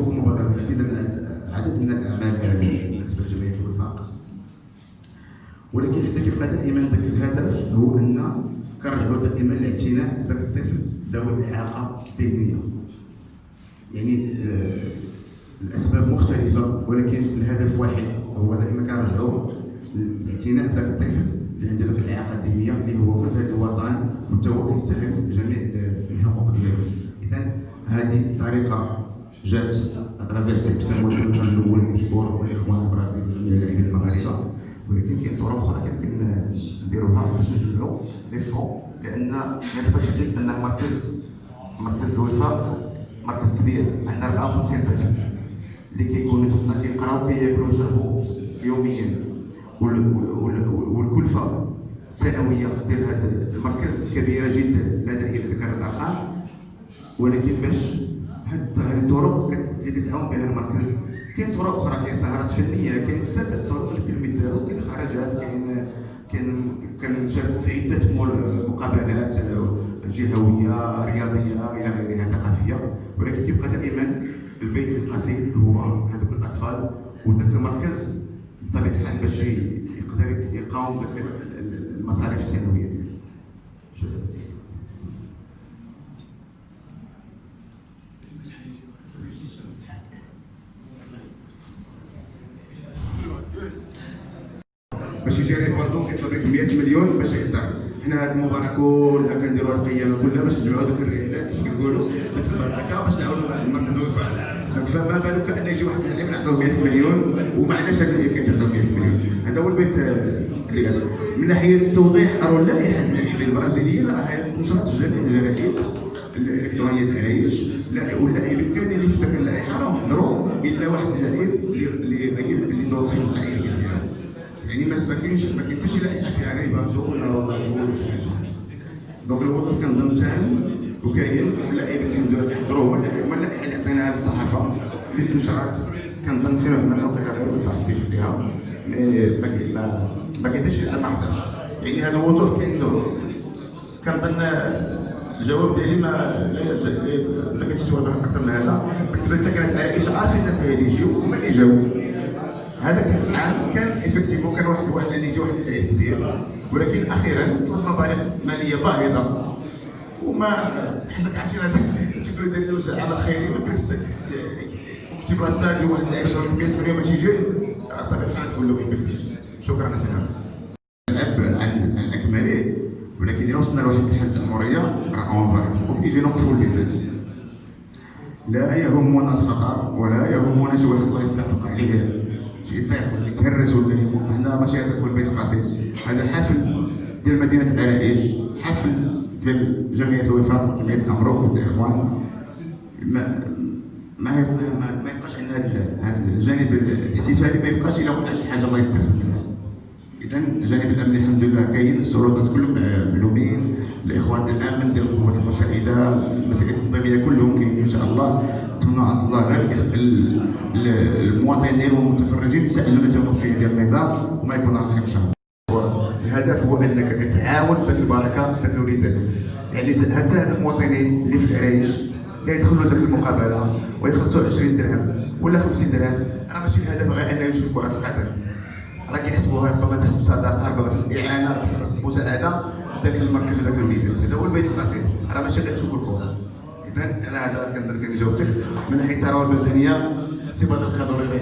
مبادرة جديدة عدد من الأعمال هذه بالنسبة لجمعية الوفاق ولكن حنا كيبقى دائما ذاك الهدف هو أن كنرجعوا دائما لاعتناء ذاك الطفل ذوي الإعاقة الذهنية. يعني آه، الأسباب مختلفة ولكن الهدف واحد هو دائما كنرجعوا لاعتناء ذاك الطفل اللي عنده ذاك الإعاقة الذهنية اللي هو ولد الوطن وحتى هو كيستغل جميع الحقوق ديالو. إذا هذه طريقة جات أترافير كان المدرب الأول مشكور والاخوان البرازيل وجميع اللاعبين المغاربة. ولكن كاين طرق أخرى يمكن نديروها باش نجمعوا لي فون لأن ما تخافش أن المركز مركز الوفاق مركز كبير عندنا 54 طفل اللي كيكونوا كيقراو كياكلوا ويشربوا يوميا. والكلفة السنوية ديال هذا المركز كبيرة جدا. لا داعي لذكر الأرقام ولكن باش هذه الطرق اللي كتعاون بها المركز كاين طرق أخرى كاين سهرات فنيه كاين بزاف الطرق اللي كنمدارو كاين خرجات كاين كاين كنشاركوا في عده مقابلات جهويه رياضيه إلى غيرها ثقافيه ولكن كيبقى دائما البيت القصير هو هذوك الاطفال وذاك المركز بطبيعه الحال باش يقدر يقاوم المصاريف السنويه ديالو باش يجي ريفالدو كيطلب لك 100 مليون باش يحضر. حنا هاد المباراة كلها كنديروا هاد القيامه كلها باش نجمعوا دوك الريالات كيف كيقولوا؟ ديك البركة باش نعاونوا المركز الوفاء فما بالك أن يجي واحد اللاعب نعطوه 100 مليون وما عندناش هذا اللي كان يعطوه 100 مليون. هذا هو البيت اللي قال. من ناحية توضيح راه لائحه اللاعبين البرازيليين راه تنشرت في الجرائد الإلكترونية العرايش واللاعبين كاملين اللي في ذاك اللائحة راهم حضروا إلا واحد اللاعب اللي غير اللي ظروفهم العائليه يعني ما كاينش ما كاين حتى شي لائحه فيها ريبازو ولا ولا ولا شي حاجة donc الوضع كنظن تام وكاين لله كيحضروا هما اللائحه اللي عطيناها في الصحافه اللي تنشرات كنظن سير من وقيلا غير ما تعطيش بها ما ما كاين حتى شي ما حضرش يعني هذا الوضوح كاين كنظن الجواب ديالي ما ما كاينش واضح أكثر من هذا. بالنسبة لسكنات العائشه عارفين الناس اللي غادي يجيو هما اللي جاو. هذا العام كان افكتيفو كان واحد واحد اللي يجي واحد العيد كبير ولكن أخيرا صارت مبالغ مالية باهظة. وما حنا عارفين هذاك تقول داير عمل خيري ما كنتش كتب لاستاد واحد اللاعب 100 مليون باش يجي راه طبيعي الحال تقول له وين شكرا سيدنا نلعب عن عن أكمله. ولكن اذا وصلنا لواحد الحالة الموريه راه اون اوبليجي نوقفوا البلاد لا يهمنا الخطر ولا يهمنا شي واحد الله يستنطق عليه شي يطيح ولا هنا ماشي هذاك هو البيت القصير. هذا حفل ديال مدينة العرائش حفل ديال جمعية الوفاق وجمعيه الأمروك الإخوان. ما ما ما, يبقاش عندنا هذا الجانب الاحتفالي ما يبقاش إلا وقع شي حاجة الله يستر اذا الجانب الامني الحمد لله كاين السلطات كلهم معلومين الإخوان ديال الأمن ديال القوات المساعدة المساعدات التنظيميه كلهم كاينين إن شاء الله. نتمنى عند الله غير المواطنين والمتفرجين يساعدونا التنظيميه ديال النظام وما يكون على خير إن شاء الله. الهدف هو أنك كتعاون ذاك البركة ذاك الوليدات. يعني حتى هاد المواطنين اللي في العرايش اللي يدخلوا المقابلة ويخلصوا 20 درهم ولا 50 درهم. راه ماشي الهدف غير انه يشوف كرة القدم. راه كيحسبوها ربما تحسب صدقه ربما تحسب إعانة ربما تحسب مساعدة ذاك المركز وذاك الوليدات. هذا هو البيت القصير. راه ماشي غير تشوفوا الكره اذا أنا هذا كنظن كان جاوبتك من ناحية الثروه المدنيه سي بدر القادري